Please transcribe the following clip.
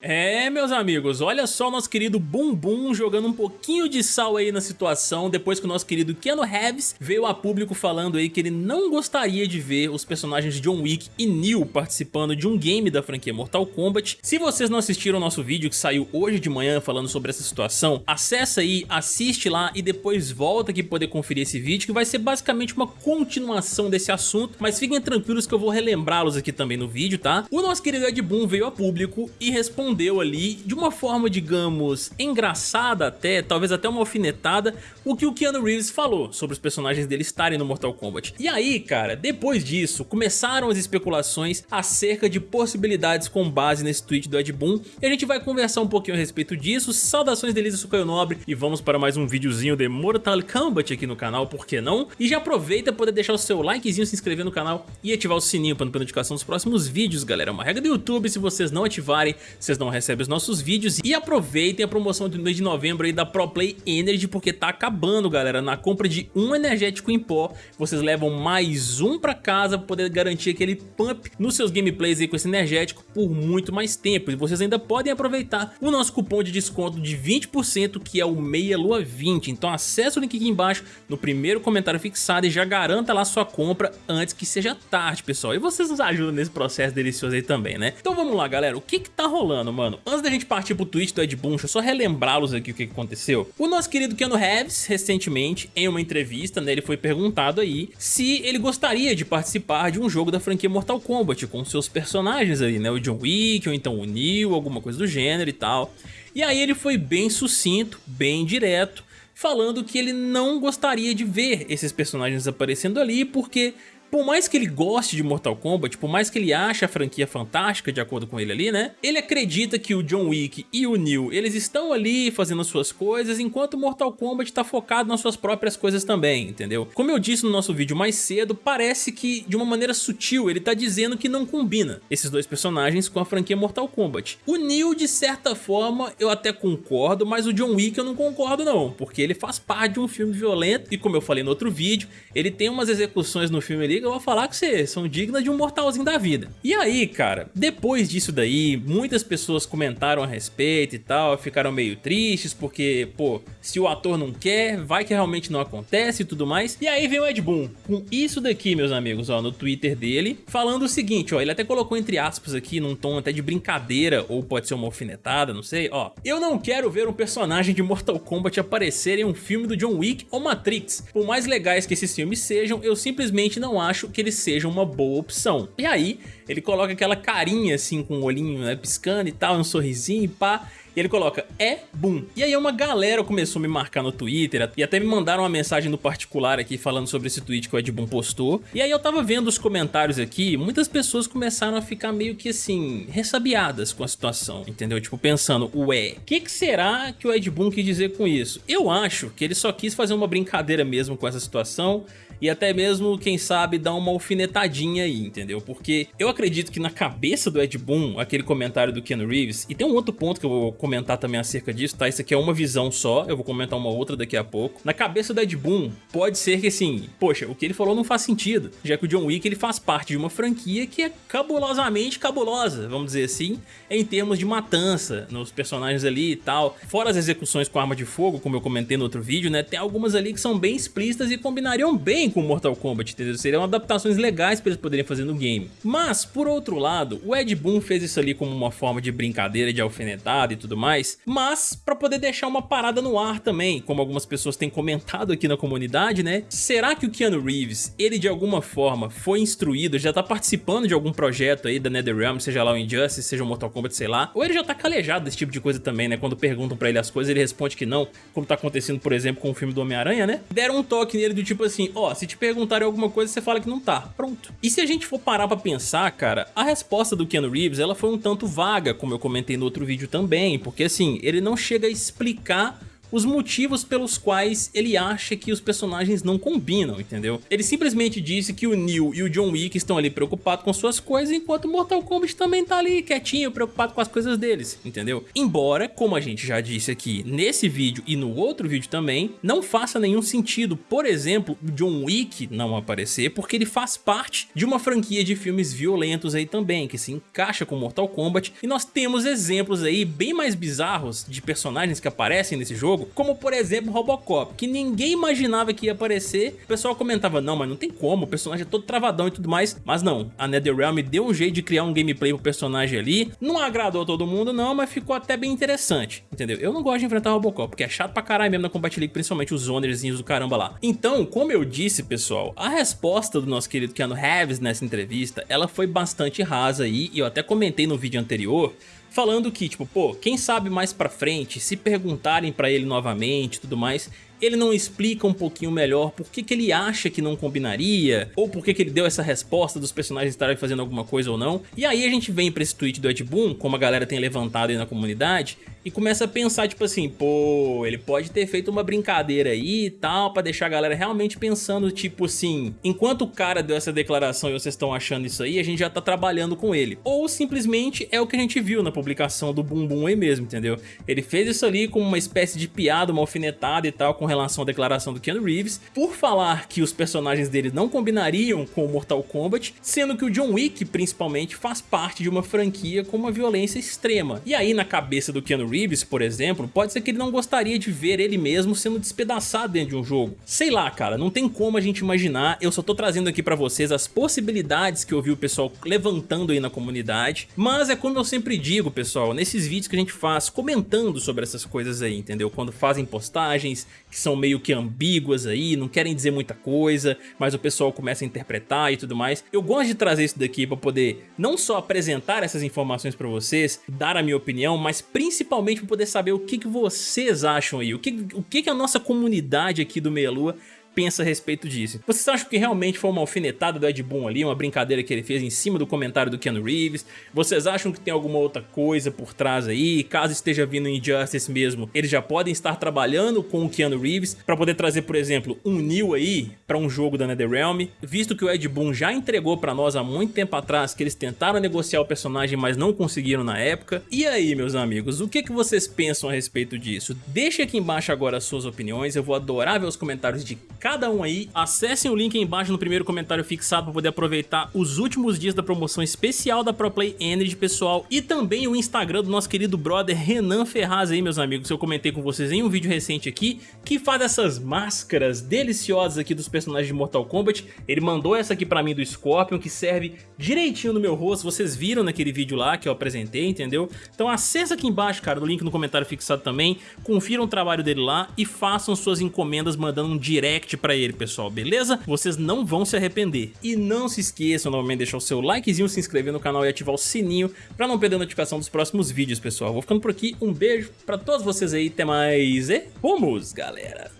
É, meus amigos, olha só o nosso querido Bumbum jogando um pouquinho de sal aí na situação depois que o nosso querido Keanu Reeves veio a público falando aí que ele não gostaria de ver os personagens John Wick e Neo participando de um game da franquia Mortal Kombat. Se vocês não assistiram o nosso vídeo que saiu hoje de manhã falando sobre essa situação, acessa aí, assiste lá e depois volta aqui poder conferir esse vídeo que vai ser basicamente uma continuação desse assunto, mas fiquem tranquilos que eu vou relembrá-los aqui também no vídeo, tá? O nosso querido Ed Boon veio a público e respondeu respondeu ali de uma forma, digamos, engraçada até, talvez até uma alfinetada, o que o Keanu Reeves falou sobre os personagens dele estarem no Mortal Kombat. E aí, cara, depois disso, começaram as especulações acerca de possibilidades com base nesse tweet do Ed Boon, e a gente vai conversar um pouquinho a respeito disso. Saudações delícia, Sucaio Nobre, e vamos para mais um videozinho de Mortal Kombat aqui no canal, por que não? E já aproveita para deixar o seu likezinho, se inscrever no canal e ativar o sininho para não perder notificação dos próximos vídeos, galera. É uma regra do YouTube, se vocês não ativarem, vocês não recebem os nossos vídeos e aproveitem a promoção do mês de novembro aí da ProPlay Energy porque tá acabando galera, na compra de um energético em pó vocês levam mais um pra casa pra poder garantir aquele pump nos seus gameplays aí com esse energético por muito mais tempo. E vocês ainda podem aproveitar o nosso cupom de desconto de 20% que é o Meia Lua 20, então acesse o link aqui embaixo no primeiro comentário fixado e já garanta lá sua compra antes que seja tarde pessoal. E vocês nos ajudam nesse processo delicioso aí também né, então vamos lá galera, o que que tá rolando mano, antes da gente partir pro tweet do Ed Boon, deixa eu só relembrá-los aqui o que aconteceu. O nosso querido Keanu Reeves, recentemente, em uma entrevista, né, ele foi perguntado aí se ele gostaria de participar de um jogo da franquia Mortal Kombat com seus personagens aí, né, o John Wick ou então o Neo, alguma coisa do gênero e tal. E aí ele foi bem sucinto, bem direto, falando que ele não gostaria de ver esses personagens aparecendo ali porque por mais que ele goste de Mortal Kombat, por mais que ele ache a franquia fantástica, de acordo com ele ali, né? Ele acredita que o John Wick e o Neo, eles estão ali fazendo as suas coisas, enquanto Mortal Kombat tá focado nas suas próprias coisas também, entendeu? Como eu disse no nosso vídeo mais cedo, parece que, de uma maneira sutil, ele tá dizendo que não combina esses dois personagens com a franquia Mortal Kombat. O Neo, de certa forma, eu até concordo, mas o John Wick eu não concordo não, porque ele faz parte de um filme violento, e como eu falei no outro vídeo, ele tem umas execuções no filme ali eu vou falar que vocês são dignas de um mortalzinho da vida. E aí, cara, depois disso daí, muitas pessoas comentaram a respeito e tal, ficaram meio tristes porque, pô, se o ator não quer, vai que realmente não acontece e tudo mais. E aí vem o Ed Boon com isso daqui, meus amigos, ó, no Twitter dele, falando o seguinte, ó, ele até colocou entre aspas aqui, num tom até de brincadeira, ou pode ser uma alfinetada, não sei, ó. Eu não quero ver um personagem de Mortal Kombat aparecer em um filme do John Wick ou Matrix. Por mais legais que esses filmes sejam, eu simplesmente não acho acho que ele seja uma boa opção. E aí, ele coloca aquela carinha assim com o olhinho né, piscando e tal, um sorrisinho e pá, e ele coloca, é boom. E aí uma galera começou a me marcar no Twitter e até me mandaram uma mensagem no particular aqui falando sobre esse tweet que o Ed Boon postou. E aí eu tava vendo os comentários aqui, muitas pessoas começaram a ficar meio que assim, ressabiadas com a situação, entendeu? Tipo, pensando, ué, o que, que será que o Ed Boon quis dizer com isso? Eu acho que ele só quis fazer uma brincadeira mesmo com essa situação e até mesmo, quem sabe, dar uma alfinetadinha aí, entendeu? Porque eu acredito que na cabeça do Ed Boon, aquele comentário do Ken Reeves, e tem um outro ponto que eu vou comentar também acerca disso, tá? Isso aqui é uma visão só, eu vou comentar uma outra daqui a pouco. Na cabeça do Ed Boon, pode ser que assim, poxa, o que ele falou não faz sentido, já que o John Wick ele faz parte de uma franquia que é cabulosamente cabulosa, vamos dizer assim, em termos de matança nos personagens ali e tal. Fora as execuções com arma de fogo, como eu comentei no outro vídeo, né? Tem algumas ali que são bem explícitas e combinariam bem com Mortal Kombat, entendeu? Seriam adaptações legais para eles poderem fazer no game. Mas, por outro lado, o Ed Boon fez isso ali como uma forma de brincadeira, de alfinetada e tudo mais, mas para poder deixar uma parada no ar também, como algumas pessoas têm comentado aqui na comunidade, né? Será que o Keanu Reeves, ele de alguma forma foi instruído, já tá participando de algum projeto aí da NetherRealm, seja lá o Injustice, seja o Mortal Kombat, sei lá, ou ele já tá calejado desse tipo de coisa também, né? Quando perguntam pra ele as coisas, ele responde que não, como tá acontecendo, por exemplo, com o filme do Homem-Aranha, né? Deram um toque nele do tipo assim, ó, oh, se te perguntarem alguma coisa, você fala que não tá, pronto. E se a gente for parar pra pensar, cara, a resposta do Keanu Reeves, ela foi um tanto vaga, como eu comentei no outro vídeo também, porque assim, ele não chega a explicar os motivos pelos quais ele acha que os personagens não combinam, entendeu? Ele simplesmente disse que o Neo e o John Wick estão ali preocupados com suas coisas, enquanto Mortal Kombat também tá ali quietinho, preocupado com as coisas deles, entendeu? Embora, como a gente já disse aqui nesse vídeo e no outro vídeo também, não faça nenhum sentido, por exemplo, o John Wick não aparecer, porque ele faz parte de uma franquia de filmes violentos aí também, que se encaixa com Mortal Kombat, e nós temos exemplos aí bem mais bizarros de personagens que aparecem nesse jogo, como por exemplo Robocop, que ninguém imaginava que ia aparecer, o pessoal comentava, não, mas não tem como, o personagem é todo travadão e tudo mais, mas não, a NetherRealm deu um jeito de criar um gameplay pro personagem ali, não agradou todo mundo não, mas ficou até bem interessante, entendeu? Eu não gosto de enfrentar Robocop, porque é chato pra caralho mesmo na Combat League, principalmente os zonerzinhos do caramba lá. Então, como eu disse, pessoal, a resposta do nosso querido Keanu Reeves nessa entrevista, ela foi bastante rasa aí, e eu até comentei no vídeo anterior, falando que, tipo, pô, quem sabe mais pra frente, se perguntarem pra ele novamente tudo mais, ele não explica um pouquinho melhor por que, que ele acha que não combinaria, ou por que, que ele deu essa resposta dos personagens estarem fazendo alguma coisa ou não. E aí a gente vem pra esse tweet do Ed Boon, como a galera tem levantado aí na comunidade, e começa a pensar, tipo assim, pô, ele pode ter feito uma brincadeira aí e tal, pra deixar a galera realmente pensando, tipo assim, enquanto o cara deu essa declaração e vocês estão achando isso aí, a gente já tá trabalhando com ele. Ou simplesmente é o que a gente viu na publicação do Bumbum aí mesmo, entendeu? Ele fez isso ali como uma espécie de piada, uma alfinetada e tal, com relação à declaração do Keanu Reeves, por falar que os personagens dele não combinariam com o Mortal Kombat, sendo que o John Wick, principalmente, faz parte de uma franquia com uma violência extrema. E aí, na cabeça do Keanu Reeves, por exemplo, pode ser que ele não gostaria de ver ele mesmo sendo despedaçado dentro de um jogo. Sei lá, cara, não tem como a gente imaginar, eu só tô trazendo aqui pra vocês as possibilidades que eu vi o pessoal levantando aí na comunidade, mas é como eu sempre digo, pessoal, nesses vídeos que a gente faz comentando sobre essas coisas aí, entendeu? Quando fazem postagens que são meio que ambíguas aí, não querem dizer muita coisa, mas o pessoal começa a interpretar e tudo mais. Eu gosto de trazer isso daqui para poder não só apresentar essas informações para vocês, dar a minha opinião, mas principalmente para poder saber o que, que vocês acham aí, o que, o que, que a nossa comunidade aqui do Meia Lua pensa a respeito disso. Vocês acham que realmente foi uma alfinetada do Ed Boon ali, uma brincadeira que ele fez em cima do comentário do Keanu Reeves? Vocês acham que tem alguma outra coisa por trás aí? Caso esteja vindo Injustice mesmo, eles já podem estar trabalhando com o Keanu Reeves para poder trazer, por exemplo, um Neo aí para um jogo da NetherRealm, visto que o Ed Boon já entregou para nós há muito tempo atrás que eles tentaram negociar o personagem, mas não conseguiram na época. E aí, meus amigos, o que, que vocês pensam a respeito disso? Deixe aqui embaixo agora as suas opiniões, eu vou adorar ver os comentários de cada um aí. Acessem o link aí embaixo no primeiro comentário fixado para poder aproveitar os últimos dias da promoção especial da ProPlay Energy, pessoal. E também o Instagram do nosso querido brother Renan Ferraz aí, meus amigos. Eu comentei com vocês em um vídeo recente aqui, que faz essas máscaras deliciosas aqui dos personagens de Mortal Kombat. Ele mandou essa aqui pra mim do Scorpion, que serve direitinho no meu rosto. Vocês viram naquele vídeo lá que eu apresentei, entendeu? Então acessa aqui embaixo, cara, no link no comentário fixado também. Confiram o trabalho dele lá e façam suas encomendas mandando um direct pra ele, pessoal, beleza? Vocês não vão se arrepender. E não se esqueçam novamente de deixar o seu likezinho, se inscrever no canal e ativar o sininho pra não perder a notificação dos próximos vídeos, pessoal. Vou ficando por aqui, um beijo pra todos vocês aí, até mais e vamos, galera!